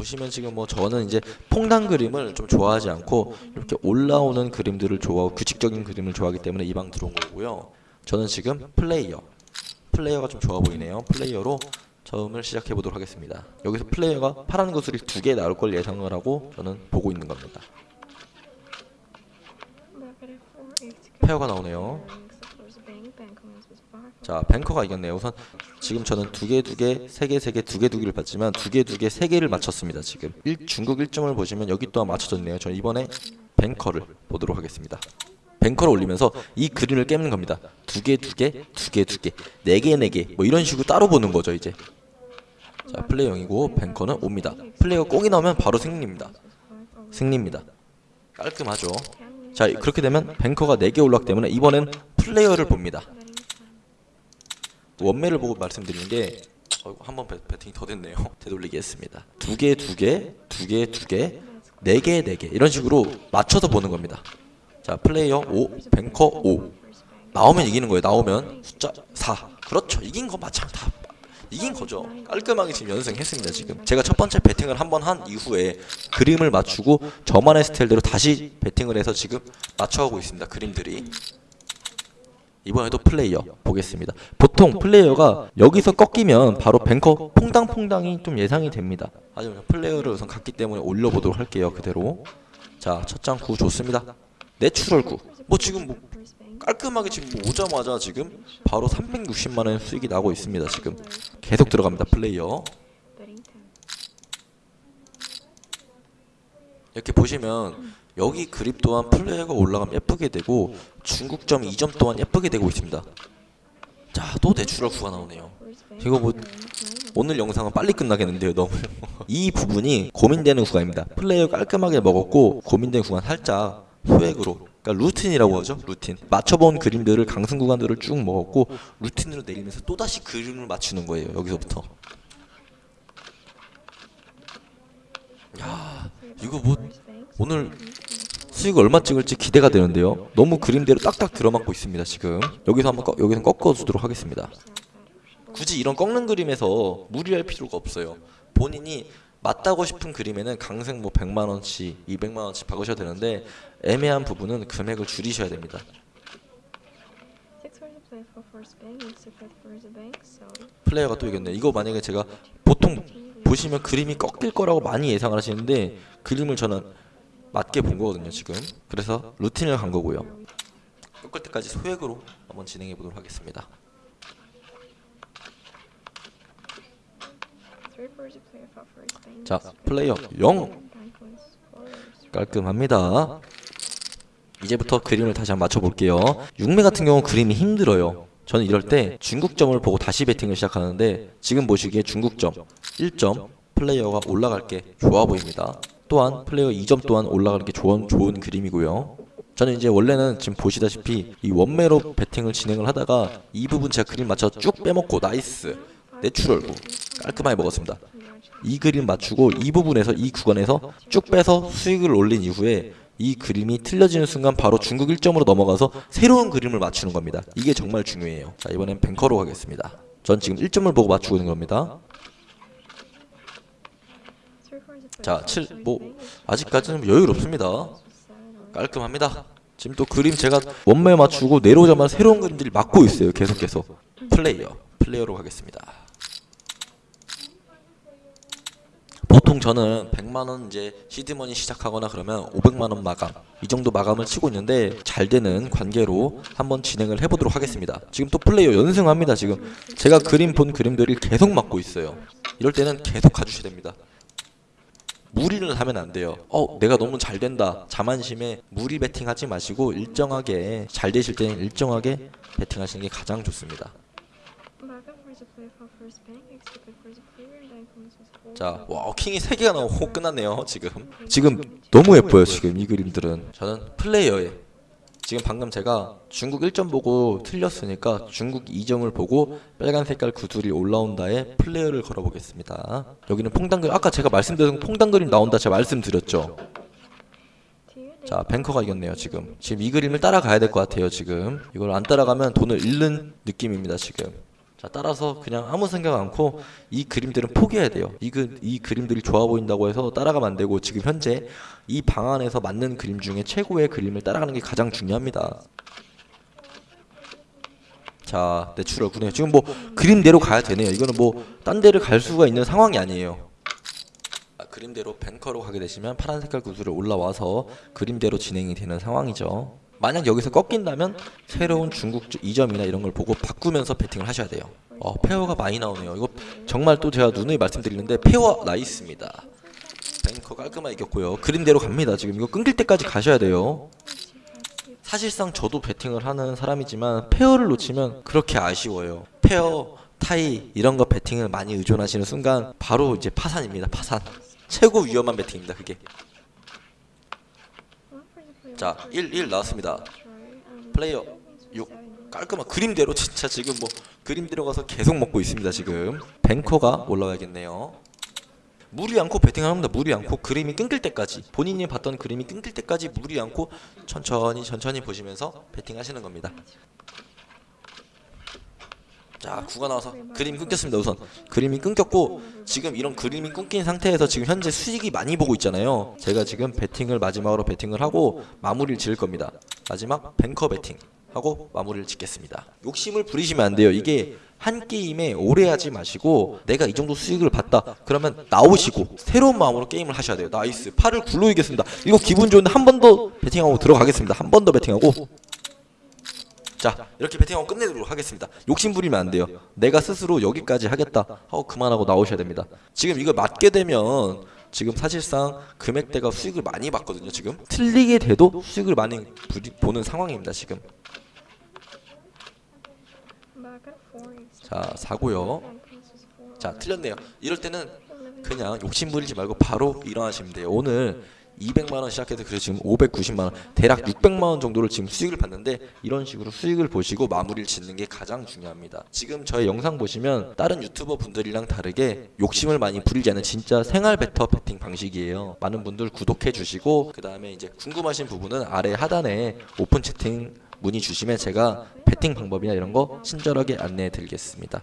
보시면 지금 뭐 저는 이제 퐁당 그림을 좀 좋아하지 않고 이렇게 올라오는 그림들을 좋아하고 규칙적인 그림을 좋아하기 때문에 이 방 들어온 거고요. 저는 지금 플레이어 플레이어가 좀 좋아 보이네요. 플레이어로 처음을 시작해 보도록 하겠습니다. 여기서 플레이어가 파란 구슬이 두 개 나올 걸 예상을 하고 저는 보고 있는 겁니다. pair가 나오네요. 자, banker가 이겼네요. 우선 지금 저는 두 개, 두 개, 세 개, 세 개, 두 개, 두 개를 봤지만 두 개, 두 개, 세 개를 맞췄습니다. 지금 1, 중국 1점을 보시면 여기 또한 맞춰졌네요. 저는 이번에 뱅커를 보도록 하겠습니다. 뱅커를 올리면서 이 그림을 깨는 겁니다. 두 개, 두 개, 두 개, 두 개, 네 개, 네 개, 뭐 이런 식으로 따로 보는 거죠 이제. 자, 플레이어 0이고 뱅커는 옵니다. 플레이어 꽁이 나오면 바로 승리입니다. 승리입니다. 깔끔하죠. 자, 그렇게 되면 뱅커가 4개 올랐기 때문에 이번엔 플레이어를 봅니다. 원매를 보고 말씀드리는 게 한번 배- 배팅이 더 됐네요. 되돌리기 했습니다. 두 개, 두 개, 두 개, 두 개, 네 개, 네 개 이런 식으로 맞춰서 보는 겁니다. 자, 플레이어 5, 뱅커 5 나오면 이기는 거예요. 나오면 숫자 4 그렇죠. 이긴 거 맞죠. 다 이긴 거죠. 깔끔하게 지금 연승했습니다. 지금 제가 첫 번째 배팅을 한 번 한 이후에 그림을 맞추고 저만의 스타일대로 다시 배팅을 해서 지금 맞춰가고 있습니다. 그림들이 이번에도 플레이어 보겠습니다. 보통 플레이어가 여기서 꺾이면 바로 banker 퐁당퐁당이 좀 예상이 됩니다. 하지만 플레이어를 우선 갔기 때문에 올려보도록 할게요. 그대로 자 첫 장 구 좋습니다. natural 구. 뭐 지금 뭐 깔끔하게 지금 뭐 오자마자 지금 바로 360만 원 수익이 나고 있습니다. 지금 계속 들어갑니다. 플레이어. 이렇게 보시면 여기 그림 또한 플레이어가 올라가면 예쁘게 되고 중국점 2점 또한 예쁘게 되고 있습니다. 자, 또 natural 구가 나오네요. 이거 뭐 오늘 영상은 빨리 끝나겠는데요, 너무. 이 부분이 고민되는 구간입니다. 플레이어 깔끔하게 먹었고 고민된 구간 살짝 소액으로 그러니까 루틴이라고 하죠 루틴 맞춰본 그림들을 강승 구간들을 쭉 먹었고 루틴으로 내리면서 또다시 그림을 맞추는 거예요 여기서부터 야 이거 뭐 오늘 수익 얼마 찍을지 기대가 되는데요. 너무 그림대로 딱딱 들어맞고 있습니다 지금. 여기서 한번 꺾, 여기서 꺾어주도록 하겠습니다. 굳이 이런 꺾는 그림에서 무리할 필요가 없어요. 본인이 맞다고 싶은 그림에는 강생 뭐 100만 원치, 200만 원치 박으셔야 되는데 애매한 부분은 금액을 줄이셔야 됩니다. 플레이어가 또 이겼네. 이거 만약에 제가 보통 보시면 그림이 꺾일 거라고 많이 예상을 하시는데 그림을 저는 맞게 본 거거든요, 지금. 그래서 루틴을 간 거고요. 꺾을 때까지 소액으로 한번 진행해 보도록 하겠습니다. 자, 플레이어 0 깔끔합니다. 이제부터 그림을 다시 한번 맞춰볼게요. 6매 같은 경우 그림이 힘들어요. 저는 이럴 때 중국점을 보고 다시 배팅을 시작하는데 지금 보시기에 중국점 1점 플레이어가 올라갈 게 좋아 보입니다. 또한 플레이어 2점 또한 올라가는 게 좋은, 좋은 그림이고요. 저는 이제 원래는 지금 보시다시피 이 원매로 배팅을 진행을 하다가 이 부분 제가 그림 맞춰 쭉 빼먹고 nice natural 구 깔끔하게 먹었습니다. 이 그림 맞추고 이 부분에서 이 구간에서 쭉 빼서 수익을 올린 이후에 이 그림이 틀려지는 순간 바로 중국 1점으로 넘어가서 새로운 그림을 맞추는 겁니다. 이게 정말 중요해요. 자 이번엔 뱅커로 가겠습니다. 전 지금 1점을 보고 맞추고 있는 겁니다. 자, 7, 뭐 아직까지는 여유롭습니다. 깔끔합니다. 지금 또 그림 제가 원매 맞추고 내려오자마자 새로운 그림들이 맞고 있어요. 계속해서 플레이어, 플레이어로 가겠습니다. 보통 저는 100만원 이제 시드머니 시작하거나 그러면 500만원 마감. 이 정도 마감을 치고 있는데 잘 되는 관계로 한번 진행을 해보도록 하겠습니다. 지금 또 플레이어 연승합니다 지금. 제가 그림 본 그림들이 계속 맞고 있어요. 이럴 때는 계속 가주셔야 됩니다. 무리를 하면 안 돼요. 어 내가 너무 잘 된다. 자만심에 무리 배팅 하지 마시고 일정하게 잘 되실 때는 일정하게 배팅 하시는 게 가장 좋습니다 자, 와, 킹이 3개가 나오고 끝났네요, 지금. 지금 너무 예뻐요, 지금 이 그림들은. 저는 플레이어에 지금 방금 제가 중국 1점 보고 틀렸으니까 중국 2점을 보고 빨간 색깔 구슬이 올라온다에 플레이어를 걸어보겠습니다. 여기는 퐁당 그림, 아까 제가 말씀드린 퐁당 그림 나온다 제가 말씀드렸죠. 자, 뱅커가 이겼네요, 지금. 지금 이 그림을 따라가야 될 것 같아요, 지금. 이걸 안 따라가면 돈을 잃는 느낌입니다, 지금. 자 따라서 그냥 아무 생각 않고 이 그림들은 포기해야 돼요. 이, 그, 이 그림들이 좋아 보인다고 해서 따라가면 안 되고 지금 현재 이 방안에서 맞는 그림 중에 최고의 그림을 따라가는 게 가장 중요합니다. 자 natural 구네요. 지금 뭐 그림대로 가야 되네요. 이거는 뭐 딴 데를 갈 수가 있는 상황이 아니에요. 아, 그림대로 banker로 가게 되시면 파란 색깔 구슬을 올라와서 그림대로 진행이 되는 상황이죠. 만약 여기서 꺾인다면 새로운 중국 2점이나 이런 걸 보고 바꾸면서 배팅을 하셔야 돼요. 어, pair가 많이 나오네요. 이거 정말 또 제가 누누이 말씀드리는데 pair nice입니다. banker 깔끔하게 이겼고요. 그림대로 갑니다. 지금 이거 끊길 때까지 가셔야 돼요. 사실상 저도 배팅을 하는 사람이지만 pair를 놓치면 그렇게 아쉬워요. pair, tie 이런 거 배팅을 많이 의존하시는 순간 바로 이제 파산입니다. 파산. 최고 위험한 배팅입니다. 그게. 자, 1, 1 나왔습니다. 플레이어 6 깔끔한 그림대로 진짜 지금 뭐 그림대로 가서 계속 먹고 있습니다. 지금 뱅커가 올라와야겠네요. 무리 않고 배팅을 합니다. 무리 않고 그림이 끊길 때까지 본인이 봤던 그림이 끊길 때까지 무리 않고 천천히 천천히 보시면서 배팅하시는 겁니다. 자, 구가 나와서 그림이 끊겼습니다. 우선 그림이 끊겼고 지금 이런 그림이 끊긴 상태에서 지금 현재 수익이 많이 보고 있잖아요. 제가 지금 배팅을 마지막으로 배팅을 하고 마무리를 지을 겁니다. 마지막 banker 배팅 하고 마무리를 짓겠습니다. 욕심을 부리시면 안 돼요. 이게 한 게임에 오래 하지 마시고 내가 이 정도 수익을 봤다 그러면 나오시고 새로운 마음으로 게임을 하셔야 돼요. nice. 팔을 구로 이겼습니다. 이거 기분 좋은데 한 번 더 배팅하고 들어가겠습니다. 한 번 더 배팅하고 자 이렇게 배팅하고 끝내도록 하겠습니다. 욕심 부리면 안 돼요. 내가 스스로 여기까지 하겠다. 하고 그만하고 나오셔야 됩니다. 지금 이걸 맞게 되면 지금 사실상 금액대가 수익을 많이 봤거든요 지금. 틀리게 돼도 수익을 많이 보는 상황입니다 지금. 자 사고요. 자 틀렸네요. 이럴 때는 그냥 욕심 부리지 말고 바로 일어나시면 돼요. 오늘 200만 원 시작해서 그래서 지금 590만 원 대략 600만 원 정도를 지금 수익을 봤는데 이런 식으로 수익을 보시고 마무리를 짓는 게 가장 중요합니다. 지금 저의 영상 보시면 다른 유튜버 분들이랑 다르게 욕심을 많이 부리지 않는 진짜 생활 bettor 배팅 방식이에요. 많은 분들 구독해 주시고 그 다음에 이제 궁금하신 부분은 아래 하단에 오픈 채팅 문의 주시면 제가 배팅 방법이나 이런 거 친절하게 안내해 드리겠습니다